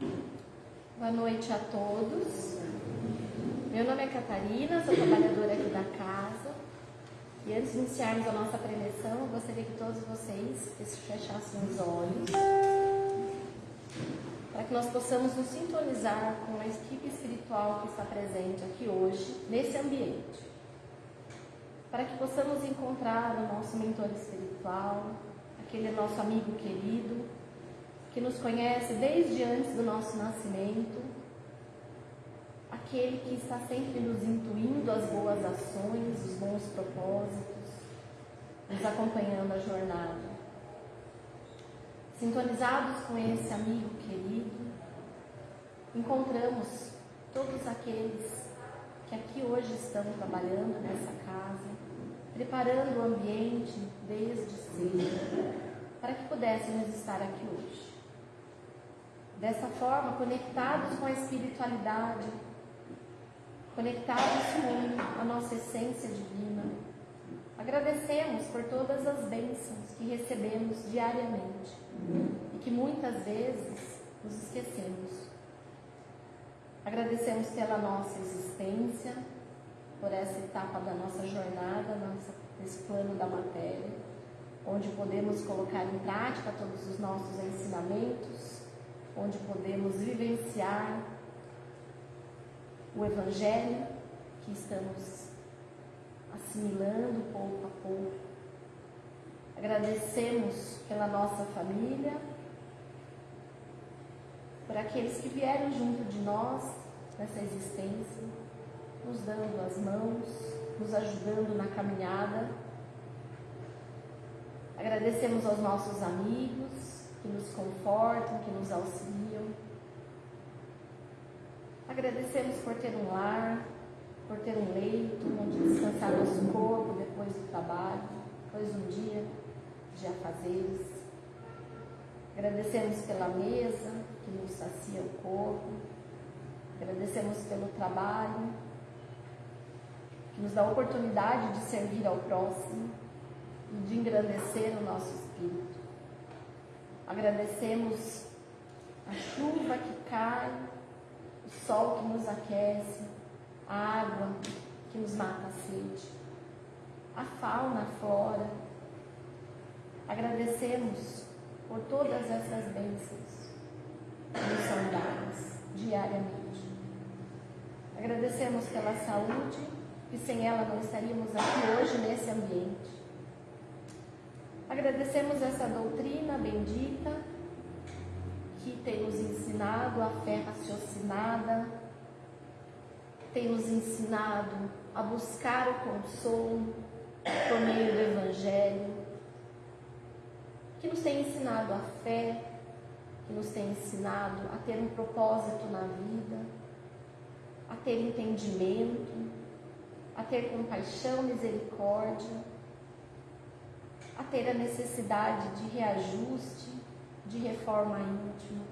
Boa noite a todos. Meu nome é Catarina, sou trabalhadora aqui da casa. E antes de iniciarmos a nossa preleção, eu gostaria que todos vocês fechassem os olhos para que nós possamos nos sintonizar com a equipe espiritual que está presente aqui hoje, nesse ambiente. Para que possamos encontrar o nosso mentor espiritual, aquele nosso amigo querido, que nos conhece desde antes do nosso nascimento, aquele que está sempre nos intuindo as boas ações, os bons propósitos, nos acompanhando a jornada. Sintonizados com esse amigo querido, encontramos todos aqueles que aqui hoje estão trabalhando nessa casa, preparando o ambiente desde cedo, para que pudéssemos estar aqui hoje. Dessa forma, conectados com a espiritualidade, conectados com a nossa essência divina, agradecemos por todas as bênçãos que recebemos diariamente e que muitas vezes nos esquecemos. Agradecemos pela nossa existência, por essa etapa da nossa jornada, nesse plano da matéria, onde podemos colocar em prática todos os nossos ensinamentos, onde podemos vivenciar o Evangelho que estamos assimilando pouco a pouco. Agradecemos pela nossa família, por aqueles que vieram junto de nós nessa existência, nos dando as mãos, nos ajudando na caminhada. Agradecemos aos nossos amigos que nos confortam, que nos auxiliam. Agradecemos por ter um lar, por ter um leito onde descansar nosso corpo depois do trabalho, depois de um dia de afazeres. Agradecemos pela mesa que nos sacia o corpo. Agradecemos pelo trabalho que nos dá a oportunidade de servir ao próximo e de engrandecer o nosso espírito. Agradecemos a chuva que cai, o sol que nos aquece, a água que nos mata a sede, a fauna, a flora. Agradecemos por todas essas bênçãos que nos são dadas diariamente. Agradecemos pela saúde, que sem ela não estaríamos aqui hoje nesse ambiente. Agradecemos essa doutrina bendita que tem nos ensinado a fé raciocinada, tem nos ensinado a buscar o consolo por meio do Evangelho, que nos tem ensinado a fé, que nos tem ensinado a ter um propósito na vida, a ter entendimento, a ter compaixão, misericórdia a ter a necessidade de reajuste, de reforma íntima.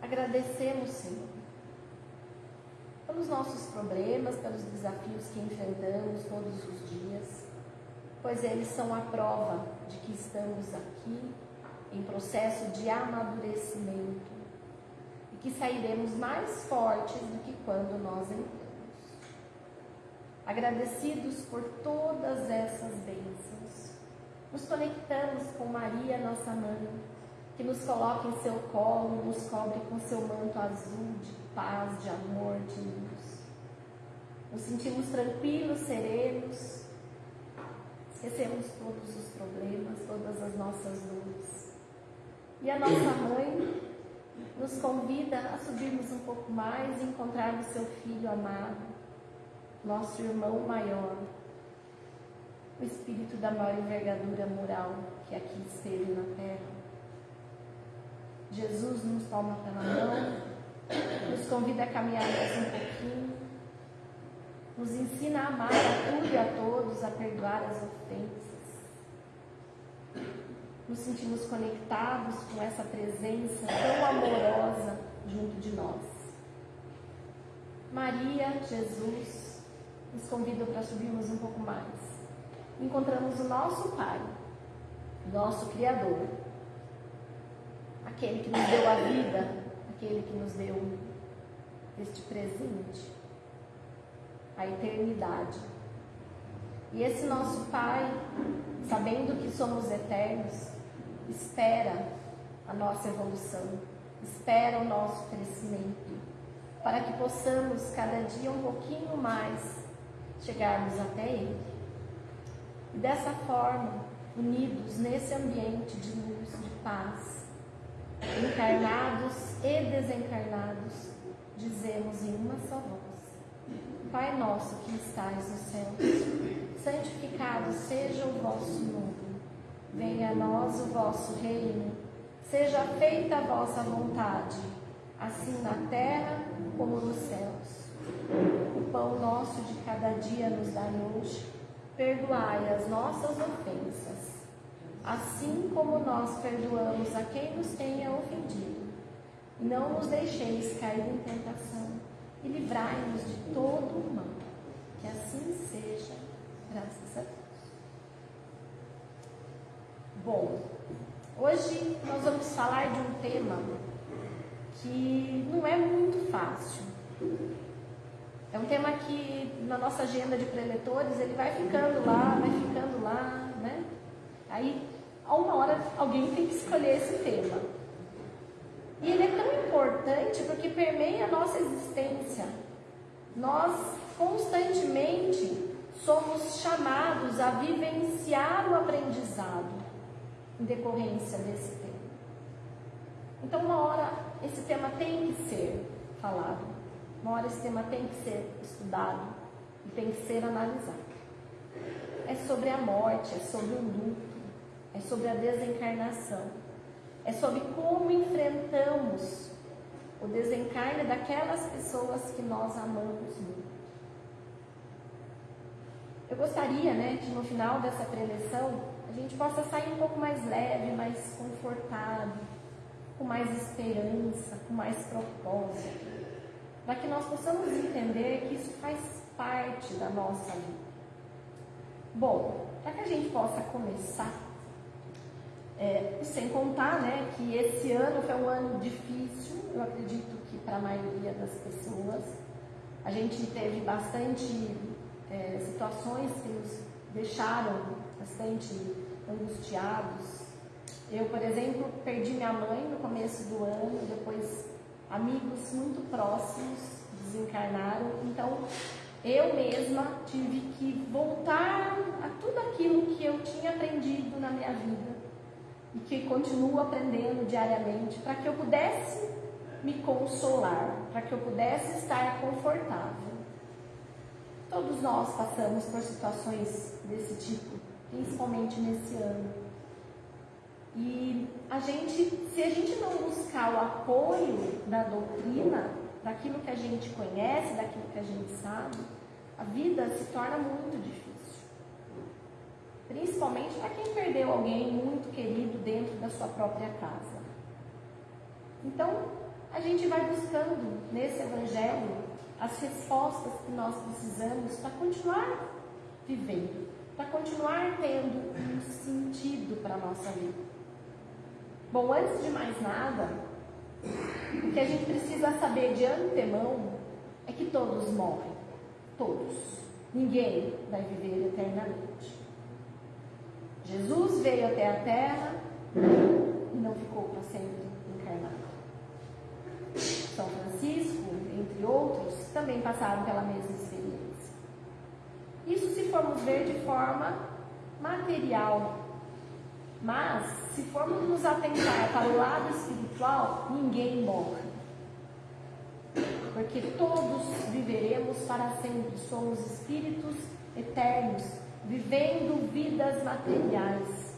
Agradecemos, Senhor, pelos nossos problemas, pelos desafios que enfrentamos todos os dias, pois eles são a prova de que estamos aqui em processo de amadurecimento e que sairemos mais fortes do que quando nós entramos agradecidos por todas essas bênçãos. Nos conectamos com Maria, nossa mãe, que nos coloca em seu colo, nos cobre com seu manto azul de paz, de amor, de luz. Nos sentimos tranquilos, serenos, esquecemos todos os problemas, todas as nossas dores. E a nossa mãe nos convida a subirmos um pouco mais e encontrarmos seu filho amado, nosso irmão maior, o espírito da maior envergadura moral que aqui esteve na terra. Jesus nos toma pela mão, nos convida a caminhar mais um pouquinho, nos ensina a amar a tudo e a todos, a perdoar as ofensas. Nos sentimos conectados com essa presença tão amorosa junto de nós. Maria, Jesus, nos convidam para subirmos um pouco mais. Encontramos o nosso Pai, nosso Criador, aquele que nos deu a vida, aquele que nos deu este presente, a eternidade. E esse nosso Pai, sabendo que somos eternos, espera a nossa evolução, espera o nosso crescimento, para que possamos cada dia um pouquinho mais chegarmos até Ele. E dessa forma, unidos nesse ambiente de luz, de paz, encarnados e desencarnados, dizemos em uma só voz: Pai nosso que estais no céu, santificado seja o vosso nome. Venha a nós o vosso reino. Seja feita a vossa vontade, assim na terra como nos céus. O pão nosso de cada dia nos dai hoje. Perdoai as nossas ofensas, assim como nós perdoamos a quem nos tenha ofendido. Não nos deixeis cair em tentação e livrai-nos de todo o mal. Que assim seja, graças a Deus. Bom, hoje nós vamos falar de um tema que não é muito fácil. É um tema que na nossa agenda de preletores ele vai ficando lá, vai ficando lá, né? Aí, a uma hora, alguém tem que escolher esse tema. E ele é tão importante porque permeia a nossa existência. Nós constantemente somos chamados a vivenciar o aprendizado em decorrência desse tema. Então, uma hora esse tema tem que ser falado, uma hora esse tema tem que ser estudado e tem que ser analisado. É sobre a morte, é sobre o luto, é sobre a desencarnação, é sobre como enfrentamos o desencarne daquelas pessoas que nós amamos muito. Eu gostaria, né, que no final dessa preleção a gente possa sair um pouco mais leve, mais confortado, com mais esperança, com mais propósito, para que nós possamos entender que isso faz parte da nossa vida. Bom, para que a gente possa começar, é, sem contar né, que esse ano foi um ano difícil, eu acredito que para a maioria das pessoas, a gente teve bastante é, situações que nos deixaram bastante angustiados. Eu, por exemplo, perdi minha mãe no começo do ano, depois amigos muito próximos desencarnaram, então eu mesma tive que voltar a tudo aquilo que eu tinha aprendido na minha vida e que continuo aprendendo diariamente para que eu pudesse me consolar, para que eu pudesse estar confortável. Todos nós passamos por situações desse tipo principalmente nesse ano. E a gente, se a gente não buscar o apoio da doutrina, daquilo que a gente conhece, daquilo que a gente sabe, a vida se torna muito difícil. Principalmente para quem perdeu alguém muito querido dentro da sua própria casa. Então, a gente vai buscando nesse evangelho as respostas que nós precisamos para continuar vivendo para continuar tendo um sentido para a nossa vida. Bom, antes de mais nada, o que a gente precisa saber de antemão é que todos morrem. Todos. Ninguém vai viver eternamente. Jesus veio até a terra e não ficou para sempre encarnado. São Francisco, entre outros, também passaram pela mesma experiência. Isso se formos ver de forma material. Mas, se formos nos atentar para o lado espiritual, ninguém morre. Porque todos viveremos para sempre. Somos espíritos eternos, vivendo vidas materiais.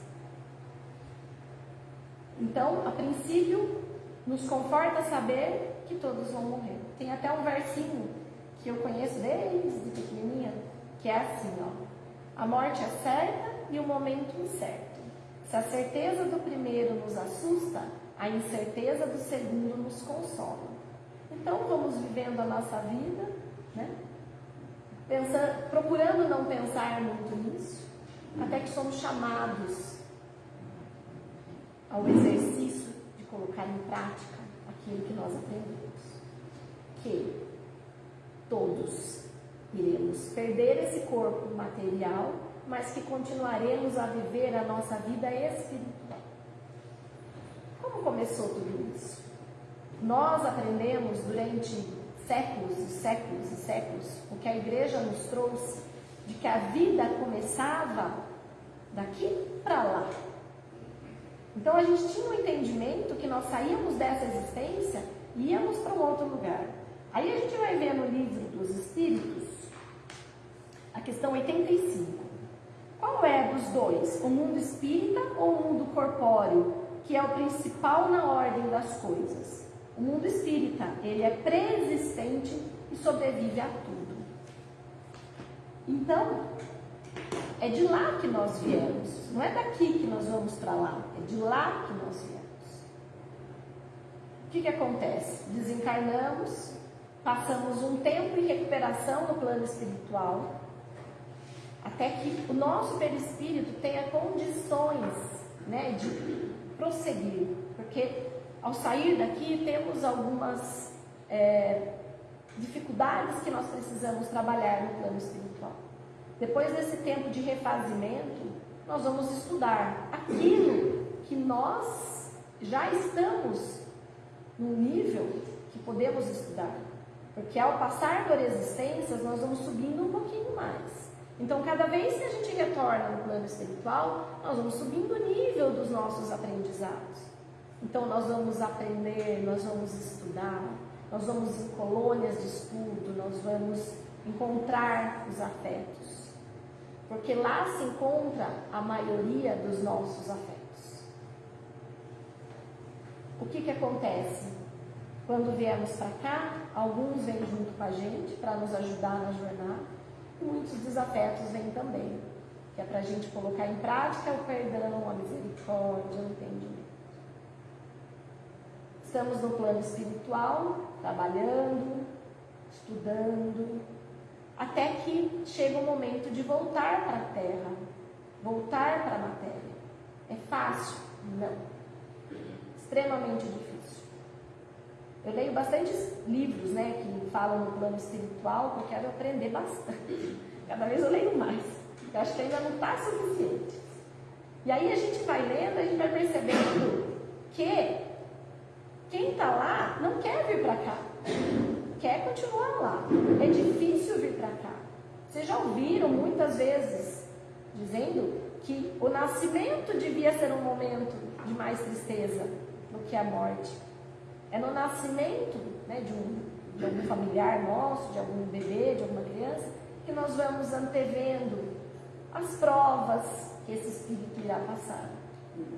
Então, a princípio, nos conforta saber que todos vão morrer. Tem até um versinho que eu conheço desde pequenininha, que é assim, ó. A morte é certa e o momento incerto. Se a certeza do primeiro nos assusta, a incerteza do segundo nos consola. Então vamos vivendo a nossa vida, né? Procurando não pensar muito nisso, até que somos chamados ao exercício de colocar prática aquilo que nós aprendemos. Que todos iremos perder esse corpo material, mas que continuaremos a viver a nossa vida espiritual. Como começou tudo isso? Nós aprendemos durante séculos e séculos e séculos o que a igreja nos trouxe de que a vida começava daqui para lá. Então a gente tinha um entendimento que nós saíamos dessa existência e íamos para um outro lugar. Aí a gente vai ver no livro dos Espíritos a questão 85. Qual é dos dois? O mundo espírita ou o mundo corpóreo, que é o principal na ordem das coisas? O mundo espírita, ele é preexistente e sobrevive a tudo. Então, é de lá que nós viemos, não é daqui que nós vamos para lá, é de lá que nós viemos. O que, que acontece? Desencarnamos, passamos um tempo em recuperação no plano espiritual, até que o nosso perispírito tenha condições né, de prosseguir, porque ao sair daqui temos algumas é, dificuldades que nós precisamos trabalhar no plano espiritual. Depois desse tempo de refazimento, nós vamos estudar aquilo que nós já estamos no nível que podemos estudar. Porque ao passar por existências, nós vamos subindo um pouquinho mais. Então, cada vez que a gente retorna no plano espiritual, nós vamos subindo o nível dos nossos aprendizados. Então, nós vamos aprender, nós vamos estudar, nós vamos em colônias de estudo, nós vamos encontrar os afetos. Porque lá se encontra a maioria dos nossos afetos. O que, que acontece? Quando viemos para cá, alguns vêm junto com a gente para nos ajudar na jornada, muitos desafetos vêm também, que é para a gente colocar em prática o perdão, a misericórdia, o entendimento. Estamos no plano espiritual, trabalhando, estudando, até que chega o momento de voltar para a terra, voltar para a matéria. É fácil? Não. Extremamente difícil. Eu leio bastantes livros né, que falam no plano espiritual, porque eu quero aprender bastante. Cada vez eu leio mais. Eu acho que ainda não está suficiente. E aí a gente vai lendo, a gente vai percebendo que quem está lá não quer vir para cá, quer continuar lá. É difícil vir para cá. Vocês já ouviram muitas vezes dizendo que o nascimento devia ser um momento de mais tristeza do que a morte. É no nascimento né, de, um, de algum familiar nosso, de algum bebê, de alguma criança, que nós vamos antevendo as provas que esse espírito irá passar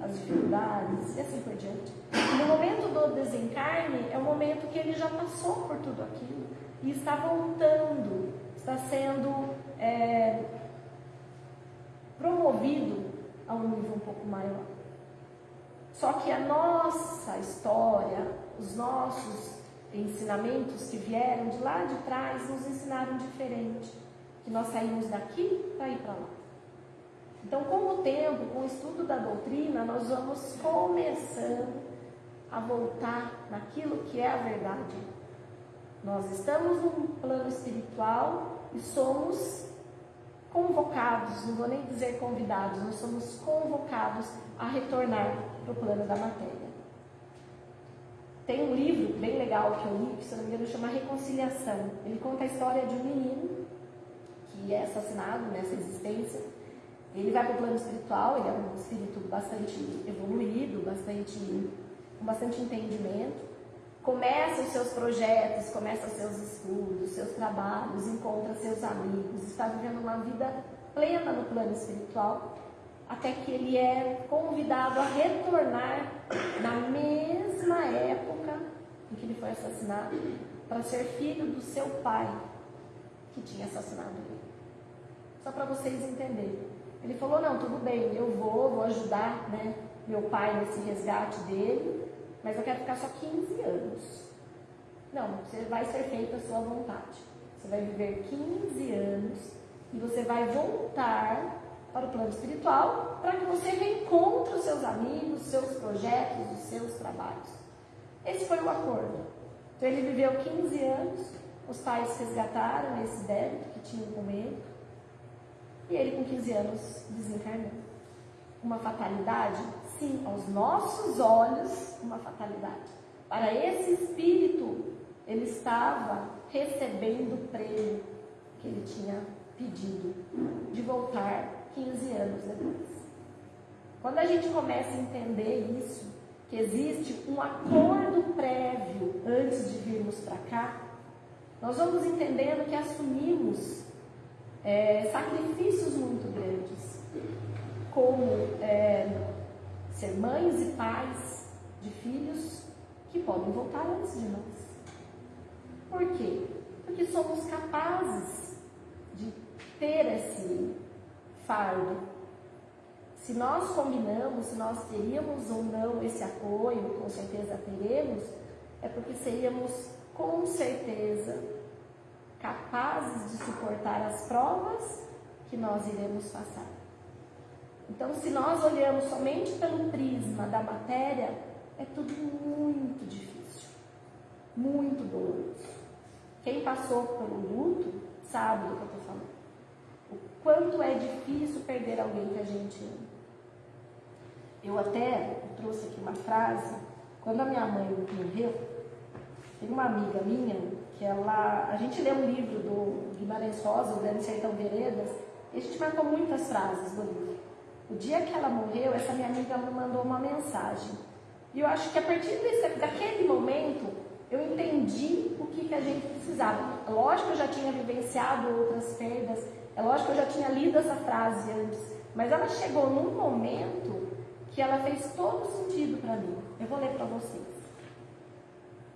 as dificuldades e assim por diante. No momento do desencarne, é o momento que ele já passou por tudo aquilo e está voltando, está sendo é, promovido a um nível um pouco maior. Só que a nossa história, os nossos ensinamentos que vieram de lá de trás nos ensinaram diferente. Que nós saímos daqui para ir para lá. Então, com o tempo, com o estudo da doutrina, nós vamos começando a voltar naquilo que é a verdade. Nós estamos num plano espiritual e somos convocados, não vou nem dizer convidados, nós somos convocados a retornar para o plano da matéria. Tem um livro bem legal que eu li, que se não me engano chama Reconciliação. Ele conta a história de um menino que é assassinado nessa existência ele vai para o plano espiritual, ele é um espírito bastante evoluído, bastante, com bastante entendimento. Começa os seus projetos, começa os seus estudos, seus trabalhos, encontra seus amigos, está vivendo uma vida plena no plano espiritual, até que ele é convidado a retornar na mesma época em que ele foi assassinado, para ser filho do seu pai, que tinha assassinado ele. Só para vocês entenderem. Ele falou, não, tudo bem, eu vou, vou ajudar né, meu pai nesse resgate dele, mas eu quero ficar só 15 anos. Não, você vai ser feita a sua vontade. Você vai viver 15 anos e você vai voltar para o plano espiritual para que você reencontre os seus amigos, os seus projetos, os seus trabalhos. Esse foi o acordo. Então ele viveu 15 anos, os pais resgataram esse débito que tinham com ele, e ele com 15 anos desencarnou. Uma fatalidade? Sim, aos nossos olhos, uma fatalidade. Para esse espírito, ele estava recebendo o prêmio que ele tinha pedido de voltar 15 anos depois. Quando a gente começa a entender isso, que existe um acordo prévio antes de virmos para cá, nós vamos entendendo que assumimos é, sacrifícios muito grandes, como é, ser mães e pais de filhos que podem voltar antes de nós. Por quê? Porque somos capazes de ter esse fardo. Se nós combinamos, se nós teríamos ou não esse apoio, com certeza teremos, é porque seríamos com certeza capazes de suportar as provas que nós iremos passar. Então, se nós olhamos somente pelo prisma da matéria, é tudo muito difícil, muito doloroso. Quem passou pelo luto sabe do que eu estou falando. Quanto é difícil perder alguém que a gente ama. Eu até trouxe aqui uma frase, quando a minha mãe morreu, tem uma amiga minha que ela. A gente lê um livro do Guimarães Rosa, O Grande Sertão Veredas, e a gente marcou muitas frases do livro. O dia que ela morreu, essa minha amiga me mandou uma mensagem. E eu acho que a partir desse, daquele momento, eu entendi o que, que a gente precisava. Lógico eu já tinha vivenciado outras perdas, é lógico que eu já tinha lido essa frase antes, mas ela chegou num momento que ela fez todo sentido para mim. Eu vou ler para vocês.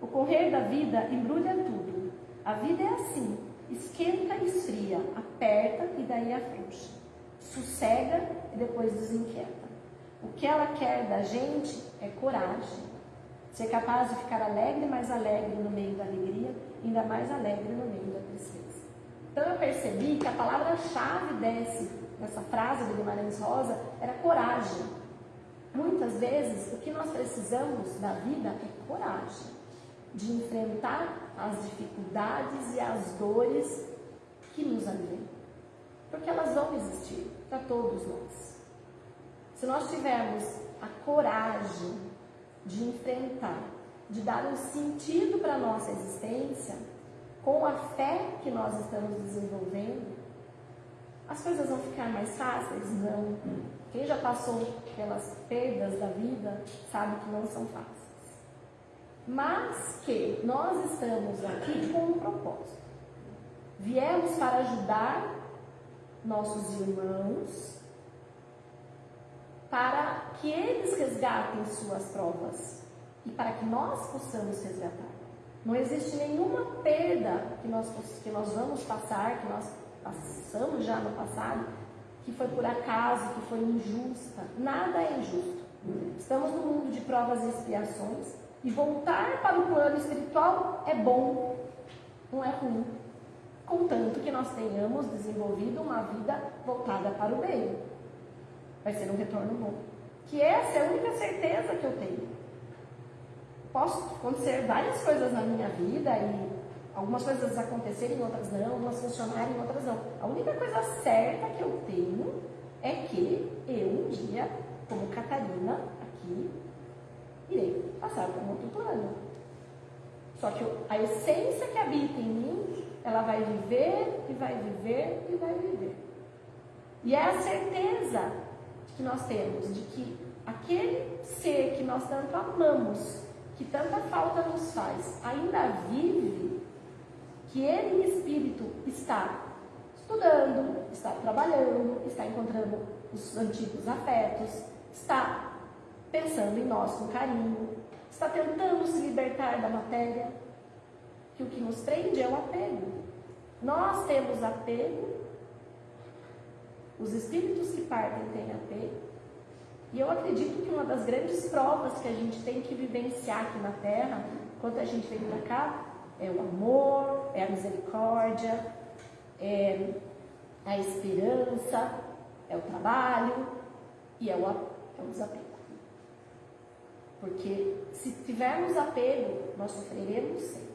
O correr da vida embrulha tudo. A vida é assim: esquenta e esfria, aperta e daí afrouxa, sossega e depois desinquieta. O que ela quer da gente é coragem, Ser capaz de ficar alegre, mais alegre no meio da alegria, ainda mais alegre no meio da tristeza. Então eu percebi que a palavra-chave desse, dessa frase do Guimarães Rosa era coragem. Muitas vezes o que nós precisamos da vida é coragem de enfrentar as dificuldades e as dores que nos alimentam. Porque elas vão existir para todos nós. Se nós tivermos a coragem de enfrentar, de dar um sentido para a nossa existência, com a fé que nós estamos desenvolvendo, as coisas vão ficar mais fáceis? Não. Quem já passou pelas perdas da vida sabe que não são fáceis. Mas que nós estamos aqui com um propósito. Viemos para ajudar nossos irmãos para que eles resgatem suas provas e para que nós possamos resgatar. Não existe nenhuma perda que nós, que nós vamos passar, que nós passamos já no passado, que foi por acaso, que foi injusta. Nada é injusto. Estamos no mundo de provas e expiações e voltar para o plano espiritual é bom, não é ruim. Contanto que nós tenhamos desenvolvido uma vida voltada para o bem vai ser um retorno bom. Que essa é a única certeza que eu tenho. Posso acontecer várias coisas na minha vida e algumas coisas acontecerem, outras não, algumas funcionarem, outras não. A única coisa certa que eu tenho é que eu um dia, como Catarina aqui, irei passar para um outro plano. Só que a essência que habita em mim, ela vai viver e vai viver e vai viver. E é a certeza que nós temos de que aquele ser que nós tanto amamos, que tanta falta nos faz, ainda vive, que ele em espírito está estudando, está trabalhando, está encontrando os antigos afetos, está pensando em nós com carinho, está tentando se libertar da matéria, que o que nos prende é o apego. Nós temos apego os espíritos que partem têm apego. E eu acredito que uma das grandes provas que a gente tem que vivenciar aqui na Terra, quando a gente vem para cá, é o amor, é a misericórdia, é a esperança, é o trabalho e é o, é o desapego. Porque se tivermos apego, nós sofreremos sempre.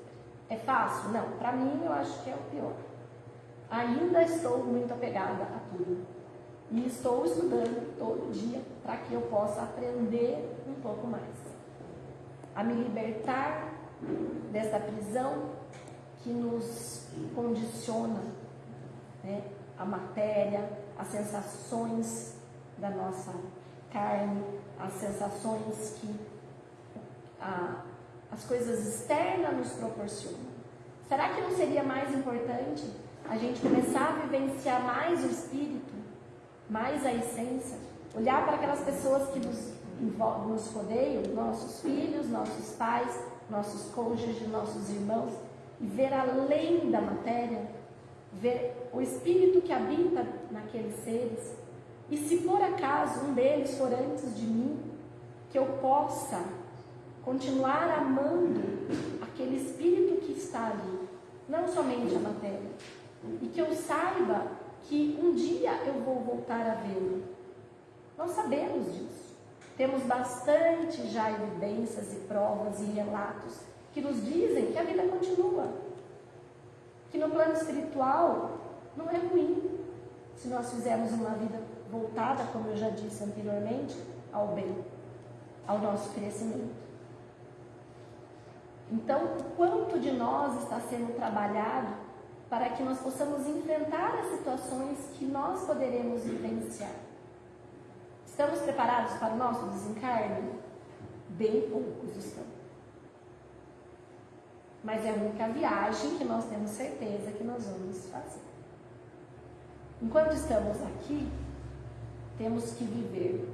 É fácil? Não. Para mim, eu acho que é o pior. Ainda estou muito apegada a tudo. E estou estudando todo dia para que eu possa aprender um pouco mais. A me libertar dessa prisão que nos condiciona né? a matéria, as sensações da nossa carne, as sensações que a, as coisas externas nos proporcionam. Será que não seria mais importante a gente começar a vivenciar mais o espírito, mais a essência, olhar para aquelas pessoas que nos, nos rodeiam, nossos filhos, nossos pais, nossos cônjuges, nossos irmãos, e ver além da matéria, ver o espírito que habita naqueles seres, e se por acaso um deles for antes de mim, que eu possa continuar amando aquele espírito que está ali, não somente a matéria, e que eu saiba que um dia eu vou voltar a vê-lo. Nós sabemos disso. Temos bastante já evidências e provas e relatos que nos dizem que a vida continua. Que no plano espiritual não é ruim se nós fizermos uma vida voltada, como eu já disse anteriormente, ao bem, ao nosso crescimento. Então, o quanto de nós está sendo trabalhado para que nós possamos enfrentar as situações que nós poderemos vivenciar? Estamos preparados para o nosso desencarne? Bem poucos estão. Mas é a única viagem que nós temos certeza que nós vamos fazer. Enquanto estamos aqui, temos que viver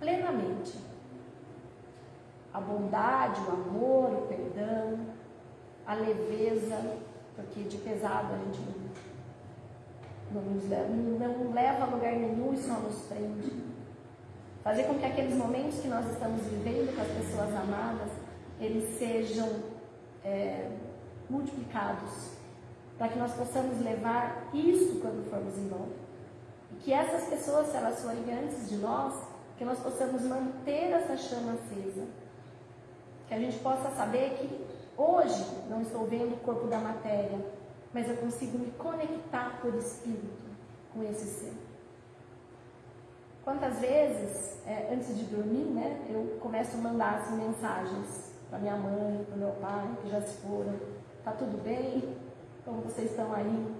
plenamente a bondade, o amor, o perdão, a leveza, porque de pesado a gente não, nos leva, não leva a lugar nenhum e só nos prende. Fazer com que aqueles momentos que nós estamos vivendo com as pessoas amadas, eles sejam é, multiplicados, para que nós possamos levar isso quando formos embora. E que essas pessoas, se elas forem antes de nós, que nós possamos manter essa chama acesa que a gente possa saber que hoje não estou vendo o corpo da matéria, mas eu consigo me conectar por espírito com esse ser. Quantas vezes, é, antes de dormir, né, eu começo a mandar assim, mensagens para minha mãe, para meu pai, que já se foram. Tá tudo bem? Como vocês estão aí?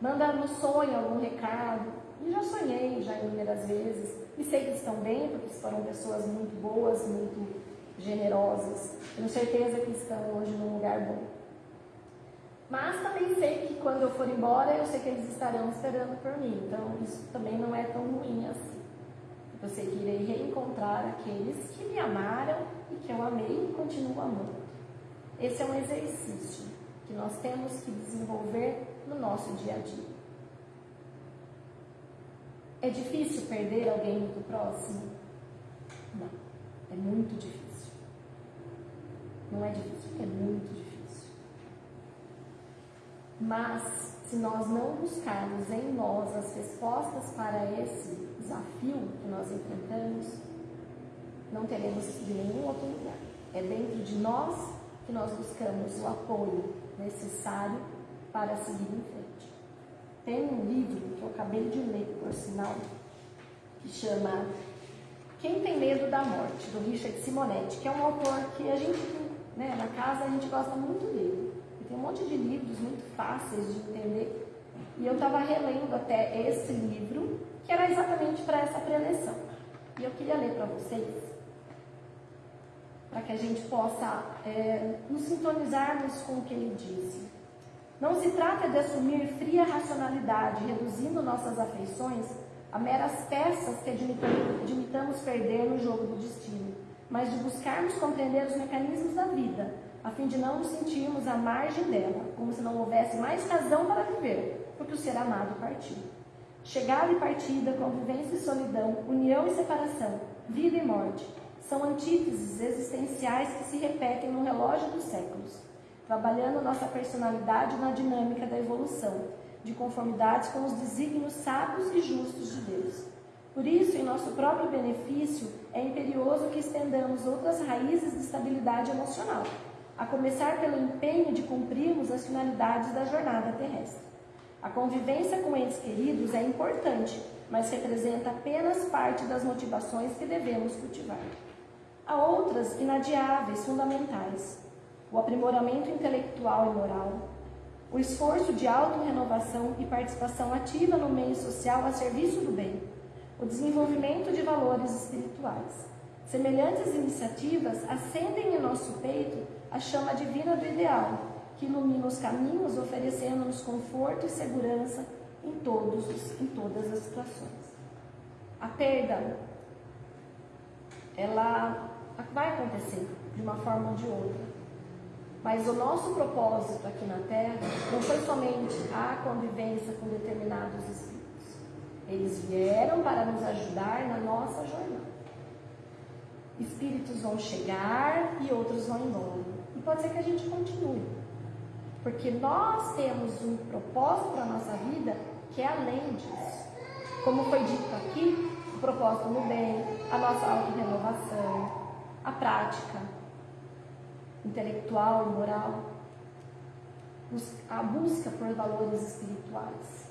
Manda no sonho algum recado. E já sonhei já inúmeras vezes. E sei que estão bem, porque foram pessoas muito boas, muito generosas. Tenho certeza que estão hoje num lugar bom. Mas também sei que quando eu for embora, eu sei que eles estarão esperando por mim. Então isso também não é tão ruim assim. Eu sei que irei reencontrar aqueles que me amaram e que eu amei e continuo amando. Esse é um exercício que nós temos que desenvolver no nosso dia a dia. É difícil perder alguém muito próximo? Não, é muito difícil. Não é difícil, é muito difícil. Mas, se nós não buscarmos em nós as respostas para esse desafio que nós enfrentamos, não teremos de nenhum outro lugar. É dentro de nós que nós buscamos o apoio necessário para seguir em frente. Tem um livro que eu acabei de ler, por sinal, que chama Quem Tem Medo da Morte, do Richard Simonetti, que é um autor que a gente né? Na casa a gente gosta muito dele. E tem um monte de livros muito fáceis de entender. E eu estava relendo até esse livro, que era exatamente para essa preleção. E eu queria ler para vocês, para que a gente possa é, nos sintonizarmos com o que ele disse. Não se trata de assumir fria racionalidade, reduzindo nossas afeições a meras peças que admitamos perder no jogo do destino mas de buscarmos compreender os mecanismos da vida, a fim de não nos sentirmos à margem dela, como se não houvesse mais razão para viver, porque o ser amado partiu. Chegada e partida, convivência e solidão, união e separação, vida e morte, são antíteses existenciais que se repetem no relógio dos séculos, trabalhando nossa personalidade na dinâmica da evolução, de conformidade com os desígnios sábios e justos de Deus. Por isso, em nosso próprio benefício, é imperioso que estendamos outras raízes de estabilidade emocional, a começar pelo empenho de cumprirmos as finalidades da jornada terrestre. A convivência com entes queridos é importante, mas representa apenas parte das motivações que devemos cultivar. Há outras inadiáveis, fundamentais: o aprimoramento intelectual e moral, o esforço de autorrenovação e participação ativa no meio social a serviço do bem, o desenvolvimento de valores espirituais. Semelhantes iniciativas acendem em nosso peito a chama divina do ideal, que ilumina os caminhos, oferecendo-nos conforto e segurança em, todos, em todas as situações. A perda, ela vai acontecer de uma forma ou de outra. Mas o nosso propósito aqui na Terra não foi somente a convivência com determinados espíritos. Eles vieram para nos ajudar na nossa jornada. Espíritos vão chegar e outros vão embora. E pode ser que a gente continue. Porque nós temos um propósito para a nossa vida que é além disso. Como foi dito aqui, o propósito no bem, a nossa auto-renovação, a prática intelectual e moral, a busca por valores espirituais.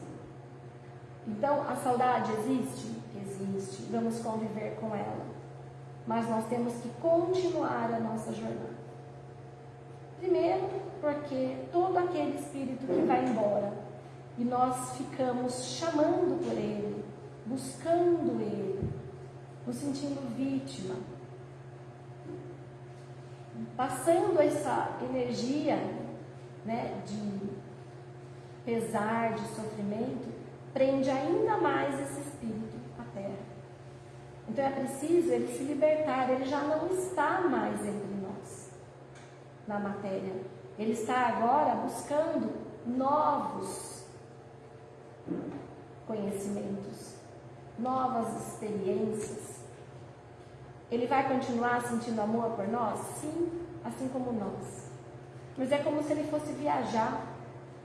Então, a saudade existe? Existe. Vamos conviver com ela. Mas nós temos que continuar a nossa jornada. Primeiro, porque todo aquele espírito que vai embora e nós ficamos chamando por ele, buscando ele, nos sentindo vítima, passando essa energia né, de pesar, de sofrimento, prende ainda mais esse espírito à terra. Então é preciso ele se libertar, ele já não está mais entre nós, na matéria. Ele está agora buscando novos conhecimentos, novas experiências. Ele vai continuar sentindo amor por nós? Sim, assim como nós. Mas é como se ele fosse viajar.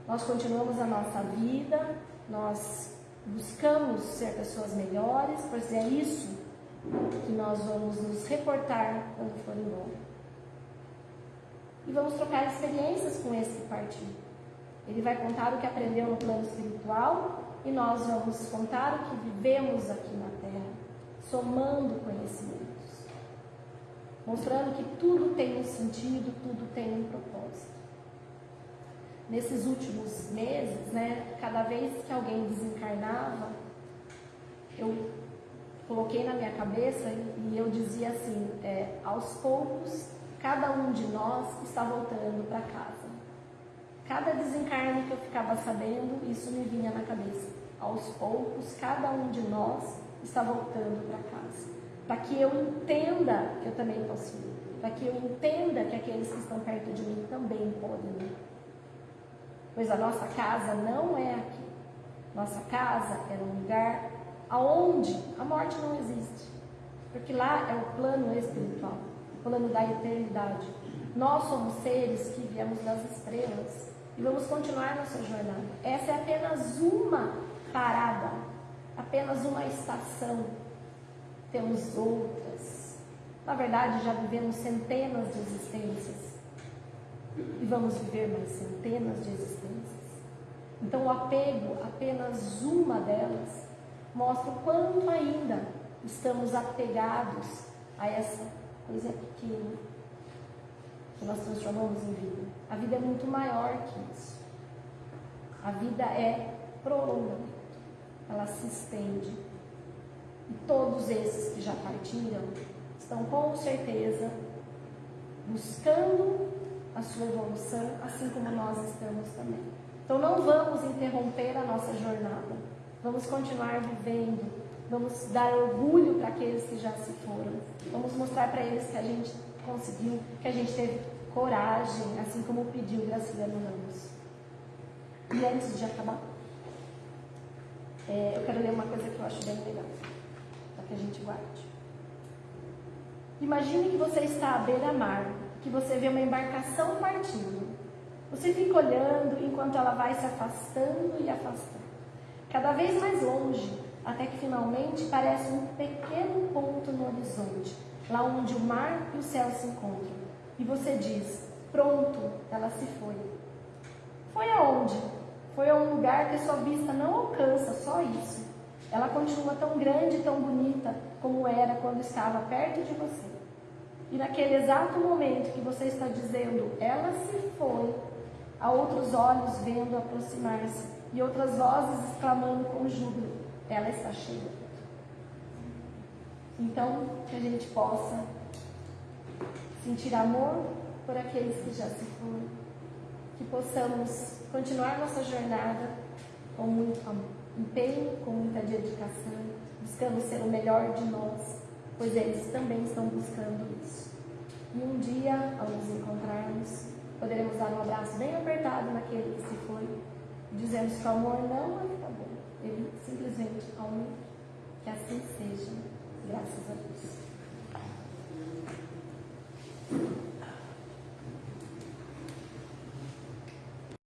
Nós continuamos a nossa vida, nós buscamos ser pessoas melhores, pois é isso que nós vamos nos reportar quando for embora. E vamos trocar experiências com esse partiu. Ele vai contar o que aprendeu no plano espiritual e nós vamos contar o que vivemos aqui na Terra, somando conhecimento mostrando que tudo tem um sentido, tudo tem um propósito. Nesses últimos meses, né, cada vez que alguém desencarnava, eu coloquei na minha cabeça e eu dizia assim: é, aos poucos, cada um de nós está voltando para casa. Cada desencarne que eu ficava sabendo, isso me vinha na cabeça. Aos poucos, cada um de nós está voltando para casa para que eu entenda que eu também posso ir, para que eu entenda que aqueles que estão perto de mim também podem ir. Pois a nossa casa não é aqui. Nossa casa é um lugar aonde a morte não existe. Porque lá é o plano espiritual, o plano da eternidade. Nós somos seres que viemos das estrelas e vamos continuar nossa jornada. Essa é apenas uma parada, apenas uma estação temos outras. Na verdade, já vivemos centenas de existências e vamos viver mais centenas de existências. Então, o apego, apenas uma delas, mostra o quanto ainda estamos apegados a essa coisa pequena que nós transformamos em vida. A vida é muito maior que isso. A vida é prolongamento, ela se estende e todos esses que já partiram estão com certeza buscando a sua evolução, assim como nós estamos também. Então não vamos interromper a nossa jornada. Vamos continuar vivendo. Vamos dar orgulho para aqueles que já se foram. Vamos mostrar para eles que a gente conseguiu, que a gente teve coragem, assim como pediu Graciliano Ramos. E antes de acabar, é, eu quero ler uma coisa que eu acho bem legal que a gente guarde. Imagine que você está à beira-mar, que você vê uma embarcação partindo. Você fica olhando enquanto ela vai se afastando e afastando. Cada vez mais longe, até que finalmente parece um pequeno ponto no horizonte, lá onde o mar e o céu se encontram. E você diz: Pronto, ela se foi. Foi aonde? Foi a um lugar que sua vista não alcança, só isso. Ela continua tão grande e tão bonita como era quando estava perto de você. E naquele exato momento que você está dizendo, ela se foi, há outros olhos vendo aproximar-se e outras vozes exclamando com júbilo: ela está cheia. Então, que a gente possa sentir amor por aqueles que já se foram, que possamos continuar nossa jornada com muito empenho, com muita dedicação, buscando ser o melhor de nós, pois eles também estão buscando isso. E um dia, ao nos encontrarmos, poderemos dar um abraço bem apertado naquele que se foi, dizendo que o amor não acabou, ele simplesmente aumentou. Que assim seja, graças a Deus.